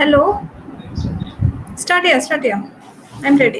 Hello. Start here, start here. I'm ready.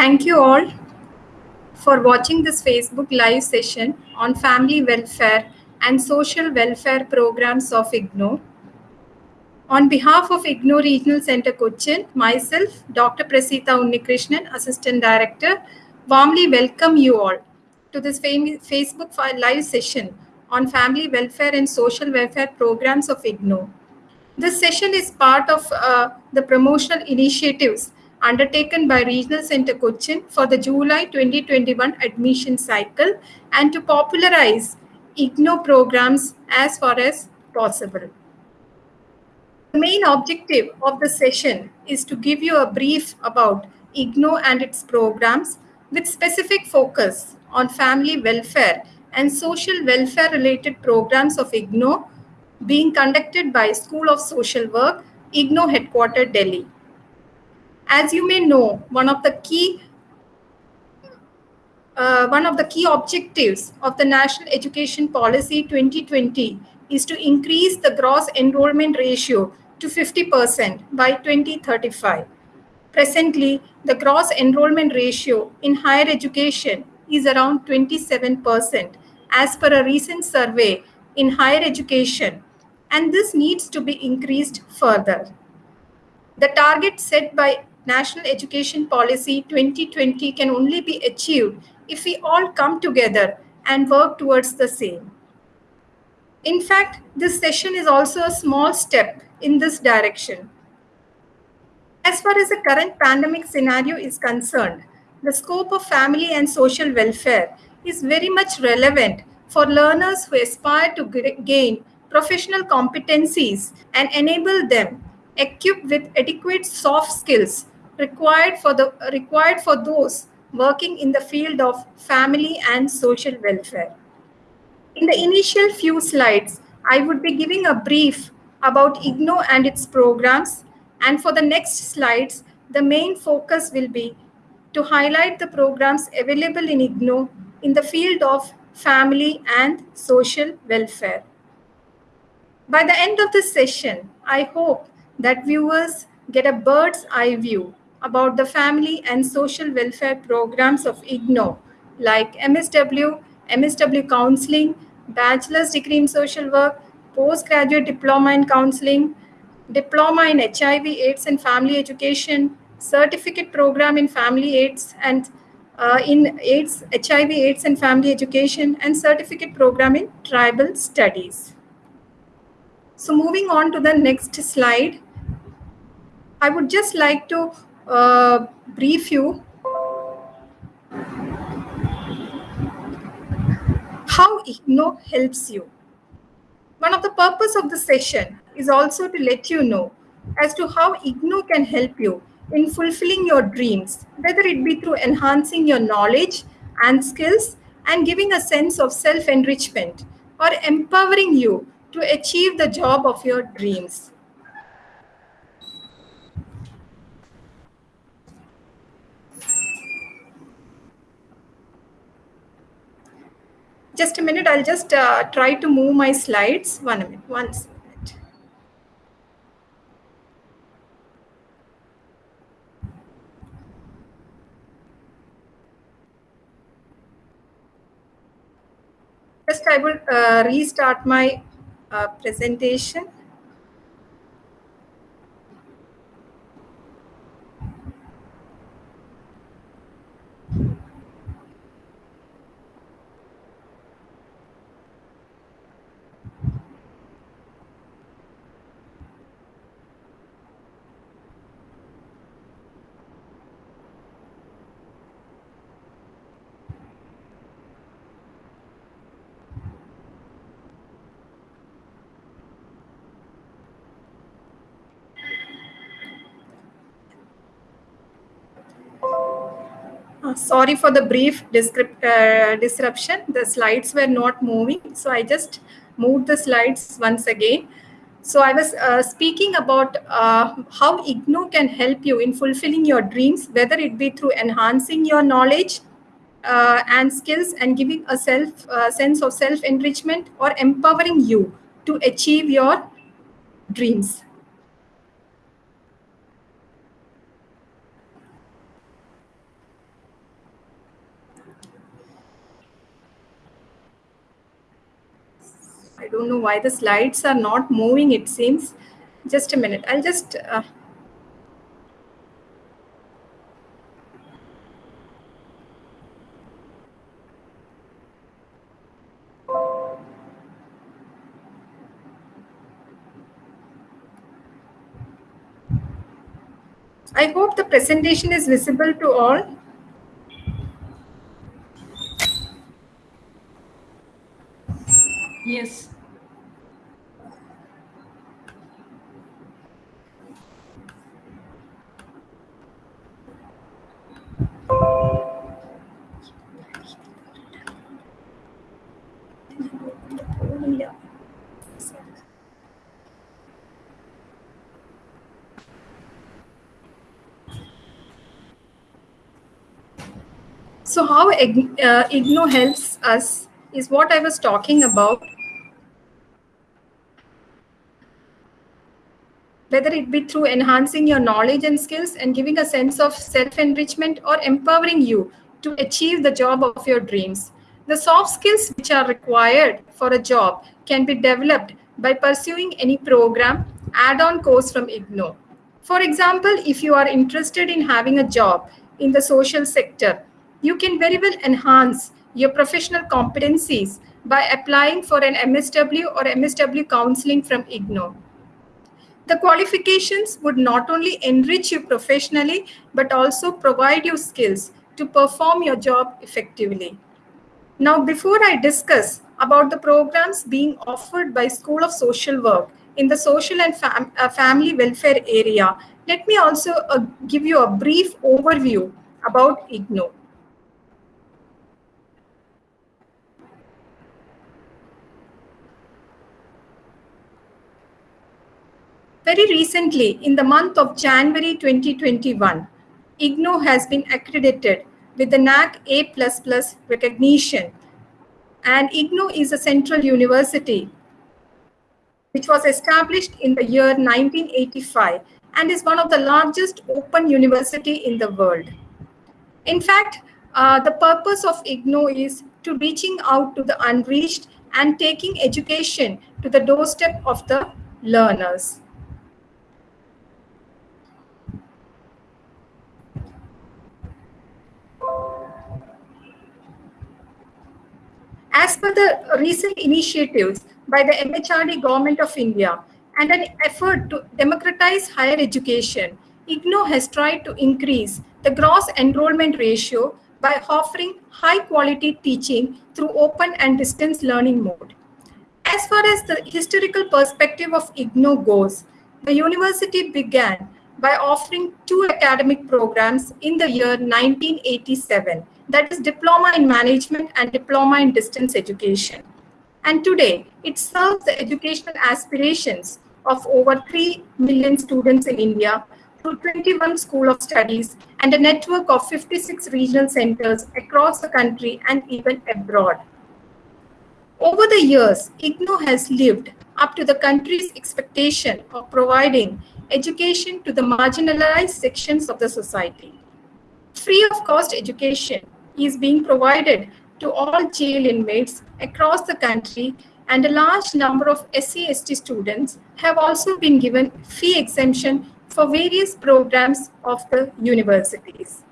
Thank you all for watching this Facebook live session on family welfare and social welfare programs of IGNOU. On behalf of IGNOU Regional Center Cochin, myself, Dr. Prasita Unnikrishnan, Assistant Director, warmly welcome you all to this Facebook live session on family welfare and social welfare programs of IGNOU. This session is part of uh, the promotional initiatives undertaken by Regional Center Cochin for the July 2021 admission cycle and to popularize IGNOU programs as far as possible. The main objective of the session is to give you a brief about IGNOU and its programs with specific focus on family welfare and social welfare related programs of IGNOU being conducted by School of Social Work, IGNOU headquarter Delhi. As you may know, one of the key uh, one of the key objectives of the National Education Policy 2020 is to increase the gross enrollment ratio to 50% by 2035. Presently, the gross enrollment ratio in higher education is around 27% as per a recent survey in higher education, and this needs to be increased further. The target set by National Education Policy 2020 can only be achieved if we all come together and work towards the same. In fact, this session is also a small step in this direction. As far as the current pandemic scenario is concerned, the scope of family and social welfare is very much relevant for learners who aspire to gain professional competencies and enable them equipped with adequate soft skills required for the required for those working in the field of family and social welfare. In the initial few slides, I would be giving a brief about IGNOU and its programs. And for the next slides, the main focus will be to highlight the programs available in IGNOU in the field of family and social welfare. By the end of this session, I hope that viewers get a bird's eye view about the family and social welfare programs of IGNOU, like MSW, MSW Counseling, Bachelor's Degree in Social Work, Postgraduate Diploma in Counseling, Diploma in HIV, AIDS and Family Education, Certificate Program in Family AIDS and uh, in AIDS, HIV, AIDS and Family Education, and Certificate Program in Tribal Studies. So moving on to the next slide, I would just like to uh, brief you how IGNOU helps you. One of the purpose of the session is also to let you know as to how IGNOU can help you in fulfilling your dreams, whether it be through enhancing your knowledge and skills and giving a sense of self-enrichment or empowering you to achieve the job of your dreams. Just a minute, I'll just uh, try to move my slides. One minute, once. First, I will uh, restart my uh, presentation. Sorry for the brief uh, disruption. The slides were not moving, so I just moved the slides once again. So I was uh, speaking about uh, how IGNOU can help you in fulfilling your dreams, whether it be through enhancing your knowledge uh, and skills and giving a self uh, sense of self-enrichment or empowering you to achieve your dreams. Don't know why the slides are not moving, it seems. Just a minute. I'll just... Uh, I hope the presentation is visible to all. Yes. So how uh, IGNOU helps us is what I was talking about. Whether it be through enhancing your knowledge and skills and giving a sense of self-enrichment or empowering you to achieve the job of your dreams. The soft skills which are required for a job can be developed by pursuing any program, add-on course from IGNOU. For example, if you are interested in having a job in the social sector, you can very well enhance your professional competencies by applying for an MSW or MSW counseling from IGNOU. The qualifications would not only enrich you professionally, but also provide you skills to perform your job effectively. Now, before I discuss about the programs being offered by School of Social Work in the social and fam uh, family welfare area, let me also uh, give you a brief overview about IGNOU. Very recently, in the month of January 2021, IGNOU has been accredited with the NAAC A++ recognition. And IGNOU is a central university which was established in the year 1985 and is one of the largest open university in the world. In fact, uh, the purpose of IGNOU is to reaching out to the unreached and taking education to the doorstep of the learners. As per the recent initiatives by the MHRD Government of India and an effort to democratize higher education, IGNOU has tried to increase the gross enrollment ratio by offering high quality teaching through open and distance learning mode. As far as the historical perspective of IGNOU goes, the university began by offering two academic programs in the year 1987 that is Diploma in Management and Diploma in Distance Education. And today, it serves the educational aspirations of over 3 million students in India through 21 School of Studies and a network of 56 regional centers across the country and even abroad. Over the years, IGNOU has lived up to the country's expectation of providing education to the marginalized sections of the society. Free of cost education is being provided to all jail inmates across the country and a large number of SC/ST students have also been given fee exemption for various programs of the universities.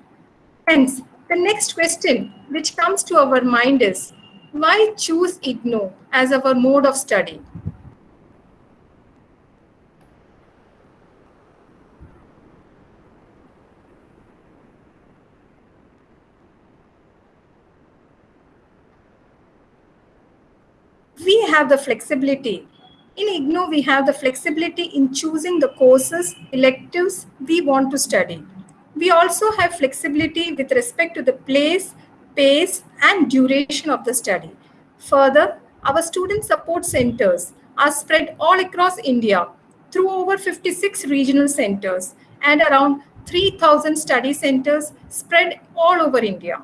Hence, the next question which comes to our mind is, why choose IGNOU as our mode of study? we have the flexibility. In IGNOU, we have the flexibility in choosing the courses, electives we want to study. We also have flexibility with respect to the place, pace, and duration of the study. Further, our student support centers are spread all across India through over 56 regional centers and around 3,000 study centers spread all over India.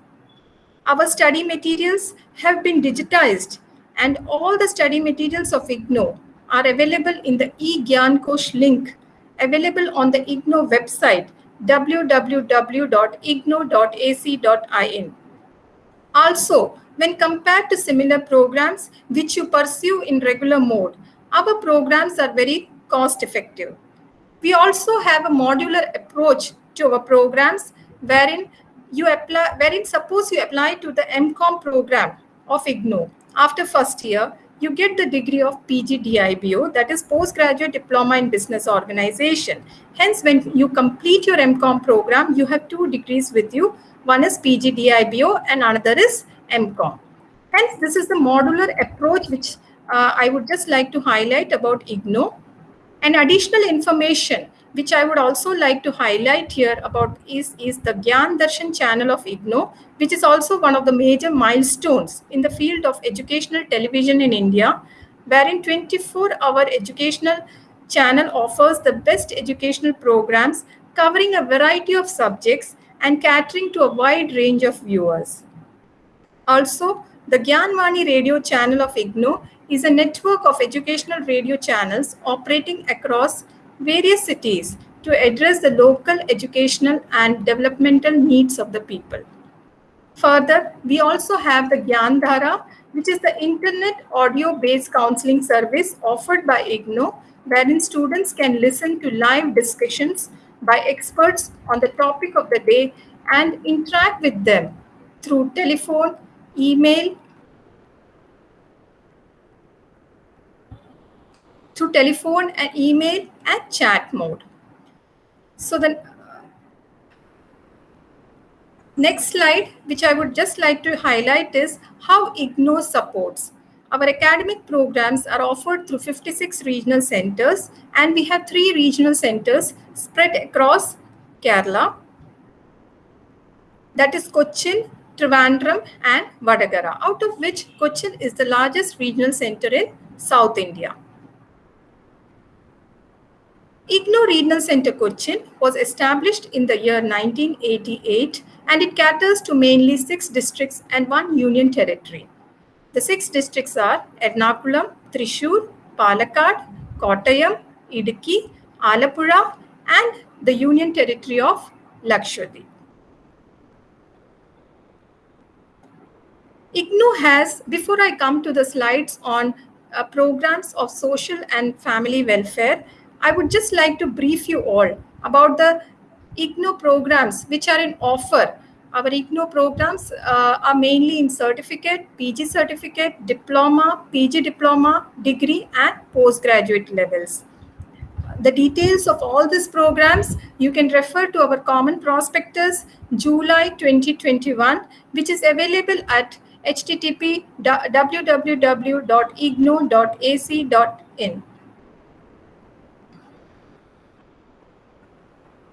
Our study materials have been digitized and all the study materials of IGNOU are available in the eGyan Kosh link available on the IGNOU website www.ignou.ac.in. Also, when compared to similar programs which you pursue in regular mode, our programs are very cost effective. We also have a modular approach to our programs wherein you apply, wherein suppose you apply to the MCOM program of IGNOU after first year, you get the degree of PGDIBO, that is Postgraduate Diploma in Business Organization. Hence, when you complete your MCOM program, you have two degrees with you. One is PGDIBO and another is MCOM. Hence, this is the modular approach which uh, I would just like to highlight about IGNOU. And additional information which I would also like to highlight here about is, is the Gyan Darshan channel of IGNOU, which is also one of the major milestones in the field of educational television in India, wherein 24-hour educational channel offers the best educational programs covering a variety of subjects and catering to a wide range of viewers. Also, the Gyanvani radio channel of IGNOU is a network of educational radio channels operating across various cities to address the local educational and developmental needs of the people. Further, we also have the Gyandhara, which is the internet audio-based counseling service offered by IGNOU, wherein students can listen to live discussions by experts on the topic of the day and interact with them through telephone, email, through telephone and email and chat mode. So the next slide, which I would just like to highlight is how IGNOU supports. Our academic programs are offered through 56 regional centers and we have three regional centers spread across Kerala. That is Cochin, Trivandrum and Vadagara, out of which Cochin is the largest regional center in South India. IGNOU Regional Center Cochin was established in the year 1988 and it caters to mainly six districts and one union territory. The six districts are Ernakulam, Thrissur, Palakkad, Kottayam, Idukki, Alappuzha and the union territory of Lakshadweep. IGNOU has, before I come to the slides on uh, programs of social and family welfare, I would just like to brief you all about the IGNOU programs which are in offer. Our IGNOU programs uh, are mainly in certificate, PG certificate, diploma, PG diploma, degree and postgraduate levels. The details of all these programs, you can refer to our common prospectus July 2021, which is available at http www.ignou.ac.in.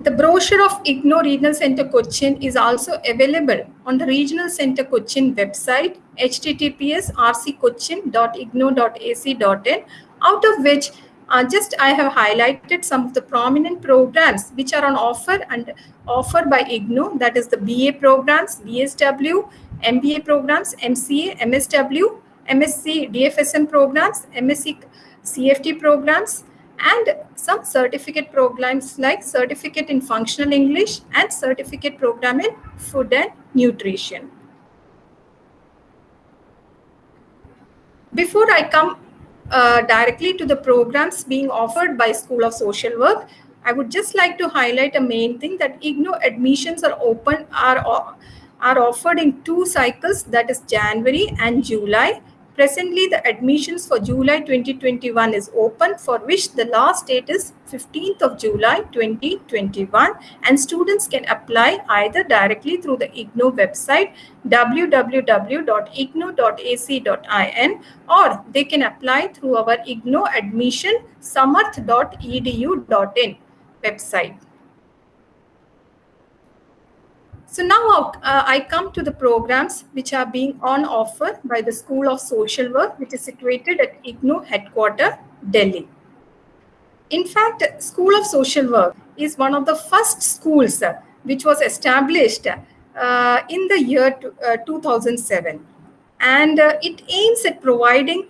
The brochure of IGNOU Regional Center Cochin is also available on the Regional Center Cochin website, https rccochin.ignou.ac.in, out of which uh, just I have highlighted some of the prominent programs which are on offer and offered by IGNOU, that is the BA programs, BSW, MBA programs, MCA, MSW, MSc DFSM programs, MSc CFT programs, and some certificate programs like certificate in functional English and certificate program in food and nutrition. Before I come uh, directly to the programs being offered by School of Social Work, I would just like to highlight a main thing that IGNOU admissions are open, are, are offered in two cycles, that is January and July. Presently, the admissions for July 2021 is open for which the last date is 15th of July 2021 and students can apply either directly through the IGNOU website www.ignou.ac.in or they can apply through our IGNOU admission samarth.edu.in website. So now uh, I come to the programs which are being on offer by the School of Social Work, which is situated at IGNOU headquarter, Delhi. In fact, School of Social Work is one of the first schools uh, which was established uh, in the year uh, 2007. And uh, it aims at providing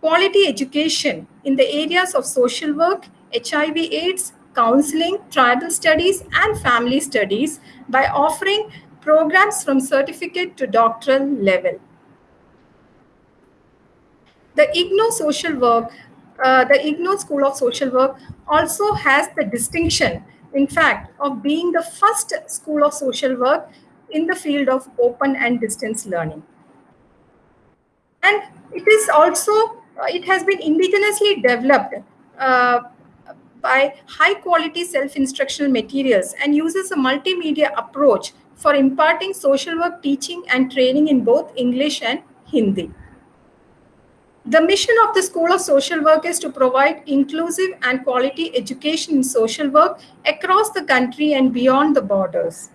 quality education in the areas of social work, HIV AIDS, counseling, tribal studies, and family studies by offering programs from certificate to doctoral level. The IGNOU Social Work, uh, the IGNOU School of Social Work also has the distinction, in fact, of being the first school of social work in the field of open and distance learning. And it is also, uh, it has been indigenously developed uh, by high quality self-instructional materials and uses a multimedia approach for imparting social work teaching and training in both English and Hindi. The mission of the School of Social Work is to provide inclusive and quality education in social work across the country and beyond the borders.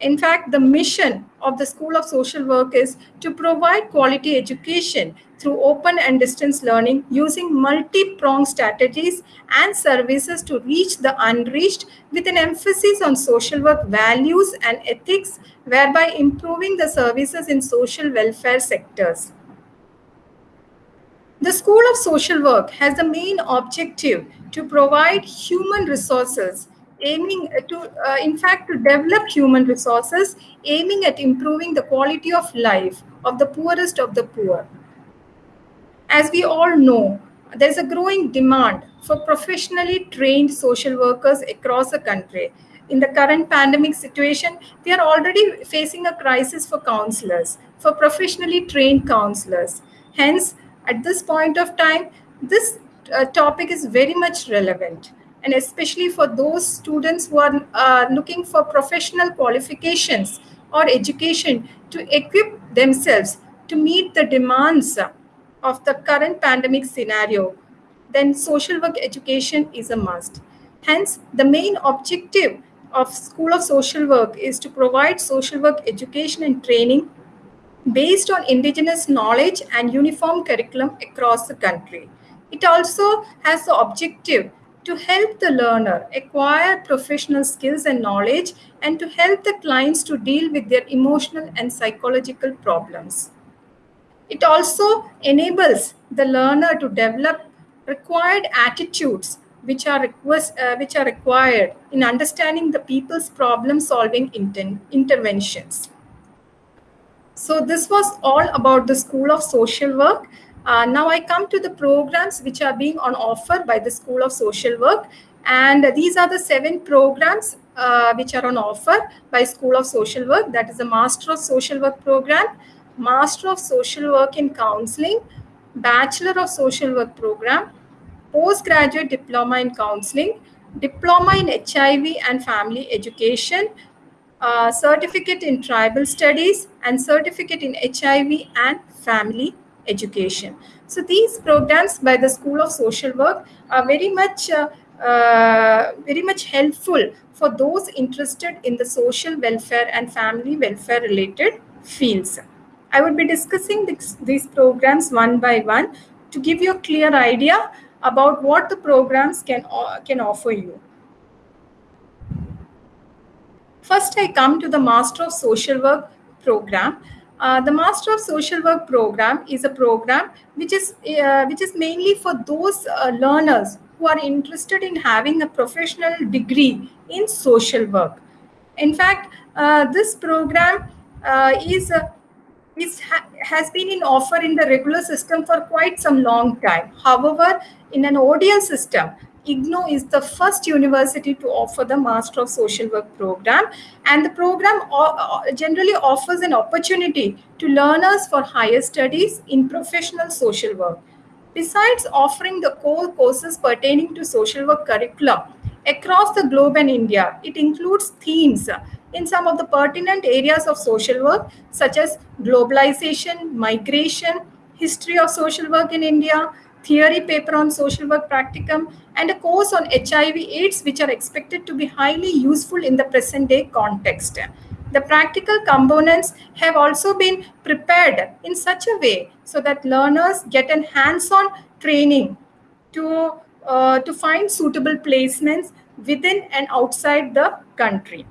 In fact, the mission of the School of Social Work is to provide quality education through open and distance learning using multi-pronged strategies and services to reach the unreached with an emphasis on social work values and ethics, whereby improving the services in social welfare sectors. The School of Social Work has the main objective to provide human resources aiming to, uh, in fact, to develop human resources, aiming at improving the quality of life of the poorest of the poor. As we all know, there's a growing demand for professionally trained social workers across the country. In the current pandemic situation, they are already facing a crisis for counselors, for professionally trained counselors. Hence, at this point of time, this uh, topic is very much relevant and especially for those students who are uh, looking for professional qualifications or education to equip themselves to meet the demands of the current pandemic scenario, then social work education is a must. Hence, the main objective of School of Social Work is to provide social work education and training based on indigenous knowledge and uniform curriculum across the country. It also has the objective to help the learner acquire professional skills and knowledge and to help the clients to deal with their emotional and psychological problems. It also enables the learner to develop required attitudes which are, request, uh, which are required in understanding the people's problem solving inter interventions. So this was all about the School of Social Work. Uh, now I come to the programs which are being on offer by the School of Social Work. And these are the seven programs uh, which are on offer by School of Social Work. That is the Master of Social Work program, Master of Social Work in Counseling, Bachelor of Social Work program, Postgraduate Diploma in Counseling, Diploma in HIV and Family Education, uh, Certificate in Tribal Studies, and Certificate in HIV and Family education. So these programs by the School of Social Work are very much uh, uh, very much helpful for those interested in the social welfare and family welfare related fields. I would be discussing this, these programs one by one to give you a clear idea about what the programs can, uh, can offer you. First, I come to the Master of Social Work program. Uh, the Master of Social Work program is a program which is uh, which is mainly for those uh, learners who are interested in having a professional degree in social work. In fact, uh, this program uh, is is, ha has been in offer in the regular system for quite some long time. However, in an ODL system, IGNOU is the first university to offer the Master of Social Work program. And the program uh, uh, generally offers an opportunity to learners for higher studies in professional social work. Besides offering the core courses pertaining to social work curriculum across the globe and India, it includes themes in some of the pertinent areas of social work, such as globalization, migration, history of social work in India, theory paper on social work practicum, and a course on HIV AIDS, which are expected to be highly useful in the present day context. The practical components have also been prepared in such a way so that learners get an hands-on training to, uh, to find suitable placements within and outside the country.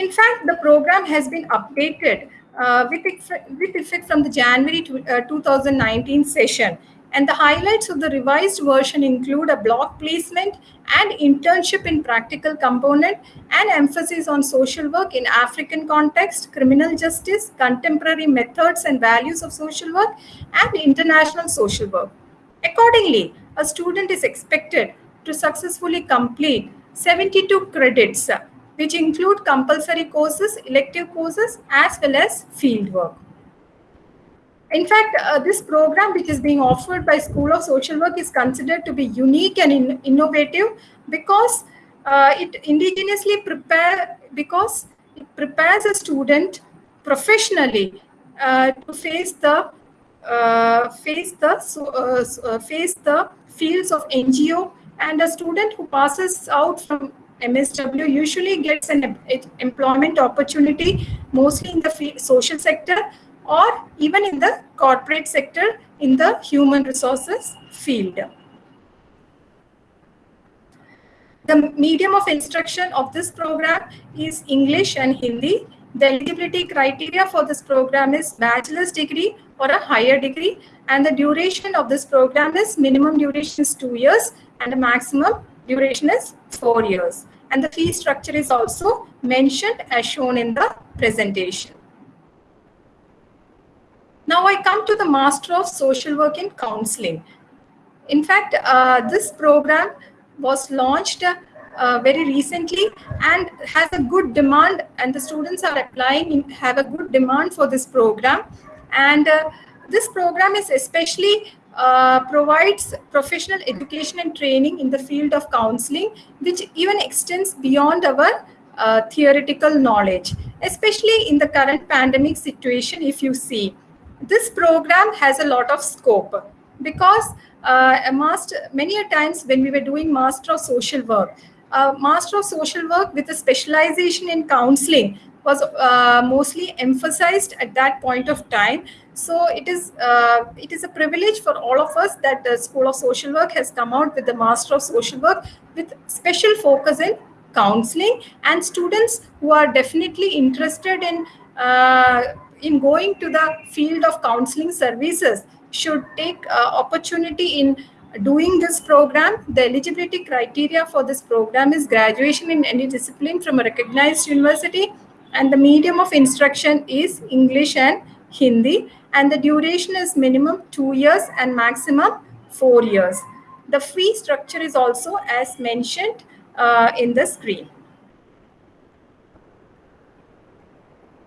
In fact, the program has been updated uh, with, with effect from the January to, uh, 2019 session. And the highlights of the revised version include a block placement and internship in practical component and emphasis on social work in African context, criminal justice, contemporary methods and values of social work, and international social work. Accordingly, a student is expected to successfully complete 72 credits which include compulsory courses, elective courses, as well as field work. In fact, uh, this program, which is being offered by School of Social Work, is considered to be unique and in innovative because uh, it indigenously prepare because it prepares a student professionally uh, to face the uh, face the uh, uh, face the fields of NGO and a student who passes out from MSW usually gets an employment opportunity mostly in the social sector or even in the corporate sector in the human resources field. The medium of instruction of this program is English and Hindi. The eligibility criteria for this program is bachelor's degree or a higher degree and the duration of this program is minimum duration is two years and the maximum duration is four years and the fee structure is also mentioned as shown in the presentation. Now I come to the Master of Social Work in Counseling. In fact, uh, this program was launched uh, very recently and has a good demand and the students are applying in, have a good demand for this program. And uh, this program is especially uh, provides professional education and training in the field of counseling, which even extends beyond our uh, theoretical knowledge, especially in the current pandemic situation, if you see. This program has a lot of scope because uh, a master, many a times when we were doing Master of Social Work, uh, Master of Social Work with a specialization in counseling was uh, mostly emphasized at that point of time so it is uh, it is a privilege for all of us that the School of Social Work has come out with the Master of Social Work with special focus in counseling and students who are definitely interested in uh, in going to the field of counseling services should take uh, opportunity in doing this program. The eligibility criteria for this program is graduation in any discipline from a recognized university and the medium of instruction is English and Hindi and the duration is minimum two years and maximum four years. The fee structure is also as mentioned uh, in the screen.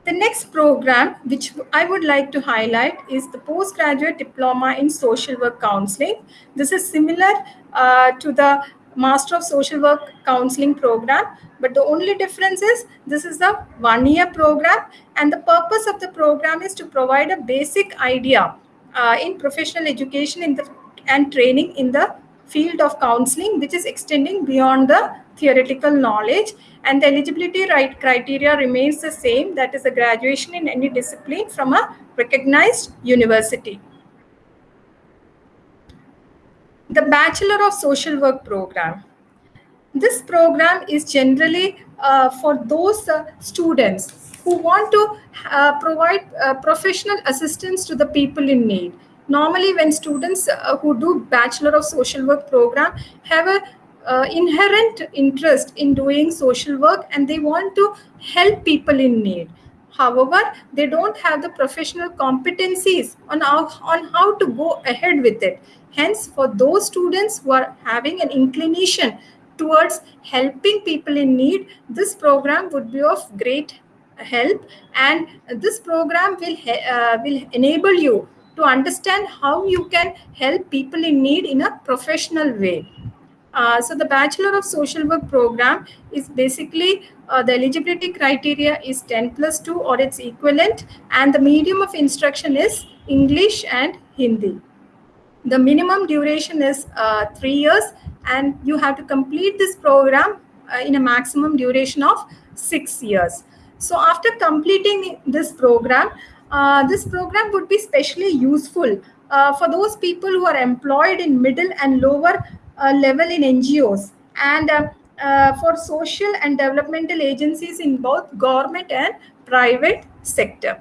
The next program, which I would like to highlight, is the Postgraduate Diploma in Social Work Counseling. This is similar uh, to the Master of Social Work Counseling program, but the only difference is this is a one-year program and the purpose of the program is to provide a basic idea uh, in professional education in the, and training in the field of counseling, which is extending beyond the theoretical knowledge. And the eligibility right criteria remains the same that is a graduation in any discipline from a recognized university the Bachelor of Social Work program. This program is generally uh, for those uh, students who want to uh, provide uh, professional assistance to the people in need. Normally, when students uh, who do Bachelor of Social Work program have a uh, inherent interest in doing social work and they want to help people in need. However, they don't have the professional competencies on how, on how to go ahead with it. Hence, for those students who are having an inclination towards helping people in need, this program would be of great help and this program will, uh, will enable you to understand how you can help people in need in a professional way. Uh, so the Bachelor of Social Work program is basically uh, the eligibility criteria is 10 plus 2 or its equivalent and the medium of instruction is English and Hindi. The minimum duration is uh, three years and you have to complete this program uh, in a maximum duration of six years. So after completing this program, uh, this program would be specially useful uh, for those people who are employed in middle and lower uh, level in NGOs and uh, for social and developmental agencies in both government and private sector.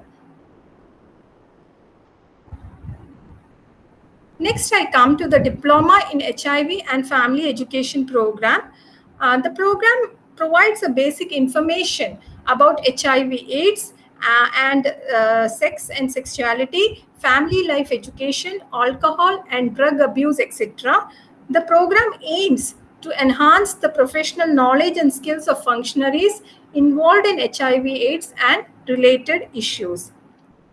Next, I come to the Diploma in HIV and Family Education Program. Uh, the program provides a basic information about HIV AIDS uh, and uh, sex and sexuality, family life education, alcohol and drug abuse, etc. The program aims to enhance the professional knowledge and skills of functionaries involved in HIV AIDS and related issues.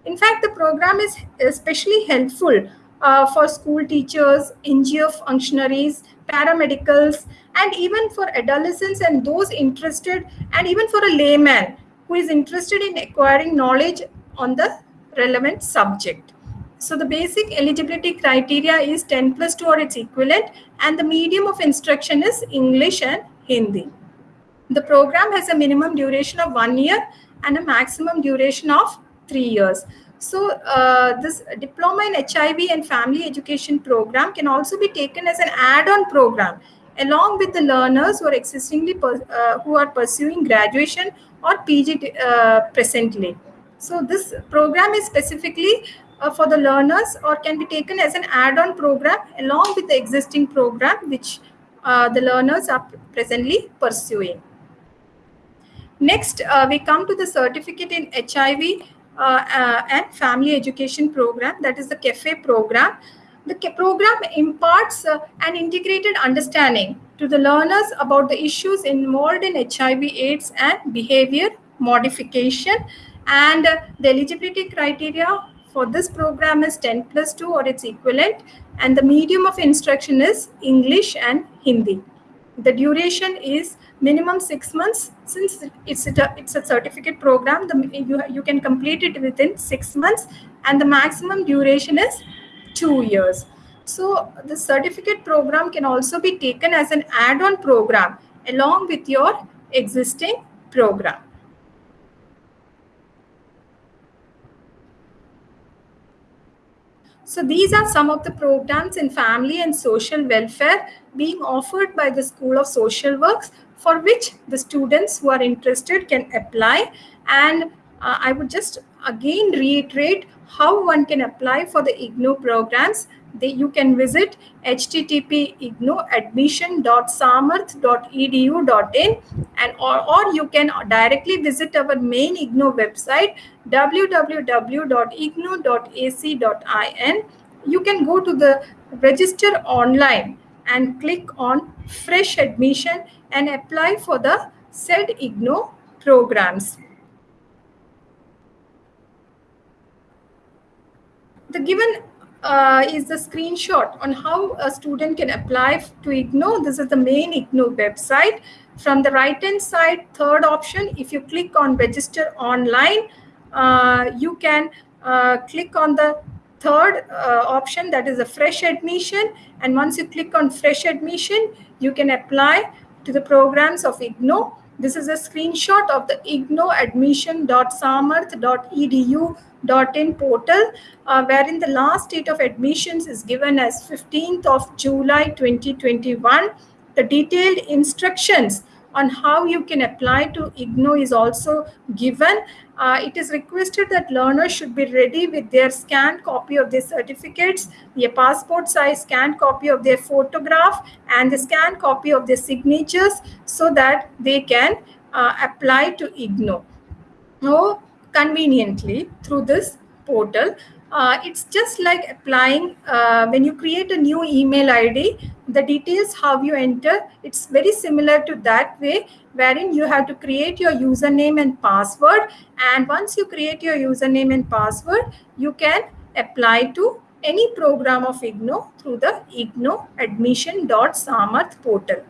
In fact, the program is especially helpful uh, for school teachers, NGO functionaries, paramedicals, and even for adolescents and those interested, and even for a layman who is interested in acquiring knowledge on the relevant subject. So the basic eligibility criteria is 10 plus 2 or its equivalent and the medium of instruction is English and Hindi. The program has a minimum duration of one year and a maximum duration of three years. So uh, this diploma in HIV and family education program can also be taken as an add-on program along with the learners who are existingly uh, who are pursuing graduation or PG uh, presently. So this program is specifically uh, for the learners or can be taken as an add-on program along with the existing program which uh, the learners are presently pursuing. Next, uh, we come to the certificate in HIV Uh, uh, and family education program, that is the CAFE program. The program imparts uh, an integrated understanding to the learners about the issues involved in HIV AIDS and behavior modification and uh, the eligibility criteria for this program is 10 plus 2 or its equivalent and the medium of instruction is English and Hindi. The duration is minimum six months since it's a, it's a certificate program the, you, you can complete it within six months and the maximum duration is two years. So the certificate program can also be taken as an add-on program along with your existing program. So these are some of the programs in family and social welfare being offered by the School of Social Works for which the students who are interested can apply. And uh, I would just again reiterate how one can apply for the IGNOU programs they, you can visit http ignouadmission.samarth.edu.in and or, or you can directly visit our main IGNOU website www.ignou.ac.in. You can go to the register online and click on fresh admission and apply for the said IGNOU programs. The given uh, is the screenshot on how a student can apply to IGNOU. This is the main IGNOU website. From the right hand side, third option, if you click on register online, uh, you can uh, click on the third uh, option that is a fresh admission. And once you click on fresh admission, you can apply to the programs of IGNOU. This is a screenshot of the ignouadmission.samarth.edu in portal uh, wherein the last date of admissions is given as 15th of July 2021. The detailed instructions on how you can apply to IGNOU is also given. Uh, it is requested that learners should be ready with their scanned copy of their certificates, their passport size scanned copy of their photograph, and the scanned copy of their signatures so that they can uh, apply to IGNOU. Now, conveniently through this portal. Uh, it's just like applying uh, when you create a new email ID, the details how you enter, it's very similar to that way, wherein you have to create your username and password. And once you create your username and password, you can apply to any program of IGNOU through the IGNOU admission.samarth portal.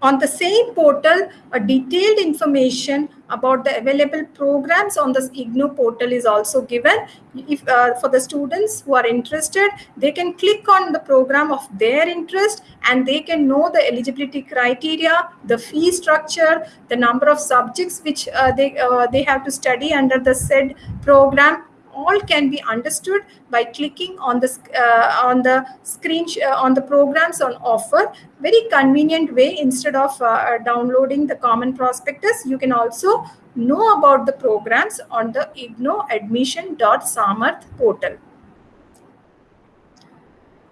On the same portal, a detailed information about the available programs on the IGNOU portal is also given. If uh, For the students who are interested, they can click on the program of their interest and they can know the eligibility criteria, the fee structure, the number of subjects which uh, they, uh, they have to study under the said program all can be understood by clicking on the uh, on the screen uh, on the programs on offer. Very convenient way instead of uh, downloading the common prospectus you can also know about the programs on the ignou admission.samarth portal.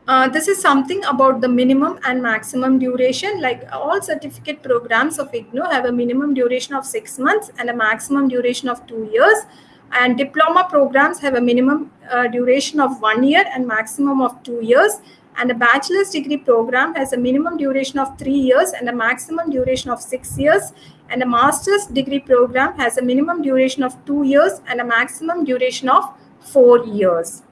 Uh, this is something about the minimum and maximum duration. Like all certificate programs of IGNOU have a minimum duration of six months and a maximum duration of two years and diploma programs have a minimum uh, duration of one year and maximum of two years. And a bachelor's degree program has a minimum duration of three years and a maximum duration of six years. And a master's degree program has a minimum duration of two years and a maximum duration of four years.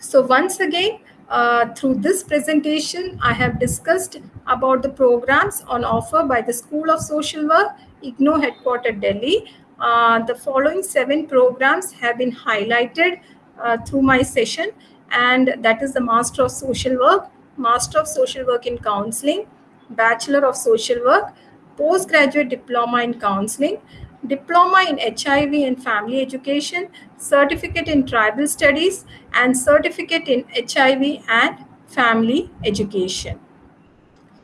So once again uh, through this presentation, I have discussed about the programs on offer by the School of Social Work, IGNOU headquartered Delhi. Uh, the following seven programs have been highlighted uh, through my session and that is the Master of Social Work, Master of Social Work in Counseling, Bachelor of Social Work, Postgraduate Diploma in Counseling, Diploma in HIV and Family Education, Certificate in Tribal Studies, and Certificate in HIV and Family Education.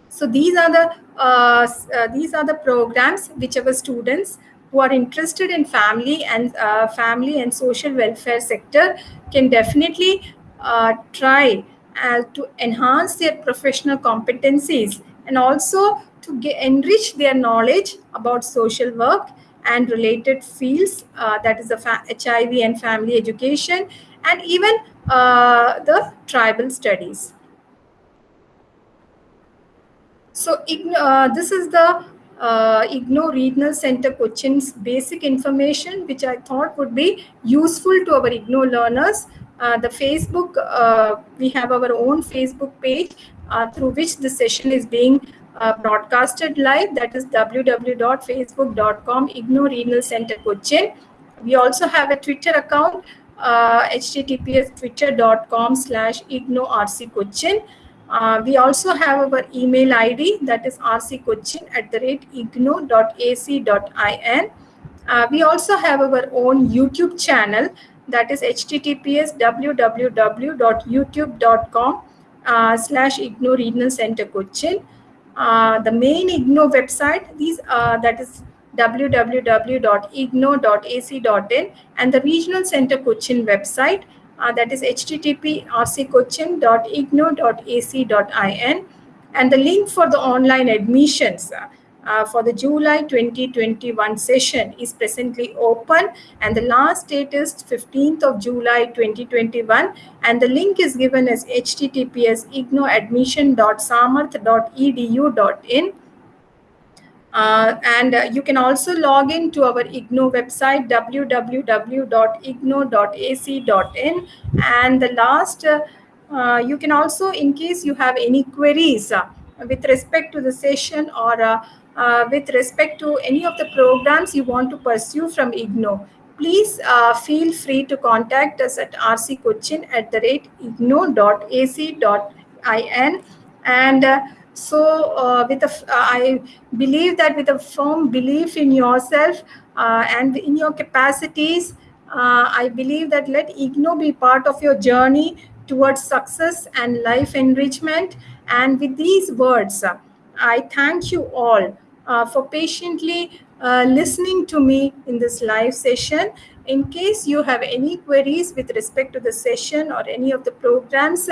So these are the uh, uh, these are the programs which our students who are interested in family and uh, family and social welfare sector can definitely uh, try uh, to enhance their professional competencies and also to get, enrich their knowledge about social work and related fields uh, that is the HIV and family education and even uh, the tribal studies. So uh, this is the uh, IGNOU Regional Center Cochin's basic information, which I thought would be useful to our IGNOU learners. Uh, the Facebook, uh, we have our own Facebook page uh, through which the session is being uh, broadcasted live. That is www.facebook.com IGNOU Regional Center Cochin. We also have a Twitter account, https uh, twitter.com slash IGNOU RC Cochin. Uh, we also have our email ID that is rccochin at the rate ignou.ac.in. Uh, we also have our own YouTube channel that is https www.youtube.com uh, slash IGNOU Regional Center Cochin. Uh, the main IGNOU website, these uh, that is www.ignou.ac.in and the Regional Center Cochin website uh, that is http rccochin.ignou.ac.in and the link for the online admissions uh, uh, for the July 2021 session is presently open. And the last date is 15th of July 2021 and the link is given as https ignouadmission.samarth.edu.in uh, and uh, you can also log in to our IGNOU website www.ignou.ac.in and the last uh, uh, you can also in case you have any queries uh, with respect to the session or uh, with respect to any of the programs you want to pursue from IGNOU please feel free to contact us at rccochin at the rate ignou.ac.in. and so uh, with a, uh, I believe that with a firm belief in yourself uh, and in your capacities, uh, I believe that let IGNOU be part of your journey towards success and life enrichment. And with these words, uh, I thank you all uh, for patiently listening to me in this live session. In case you have any queries with respect to the session or any of the programs,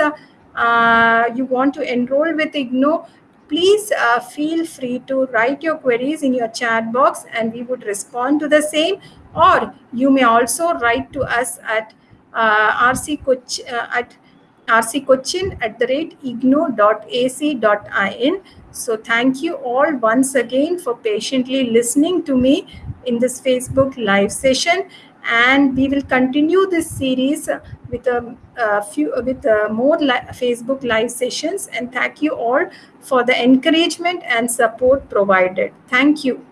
you want to enroll with IGNOU, please uh, feel free to write your queries in your chat box and we would respond to the same. Or you may also write to us at uh, rc uh, at rccochin at the rate ignou.ac.in so thank you all once again for patiently listening to me in this facebook live session and we will continue this series with a, a few with a more li facebook live sessions. And thank you all for the encouragement and support provided. Thank you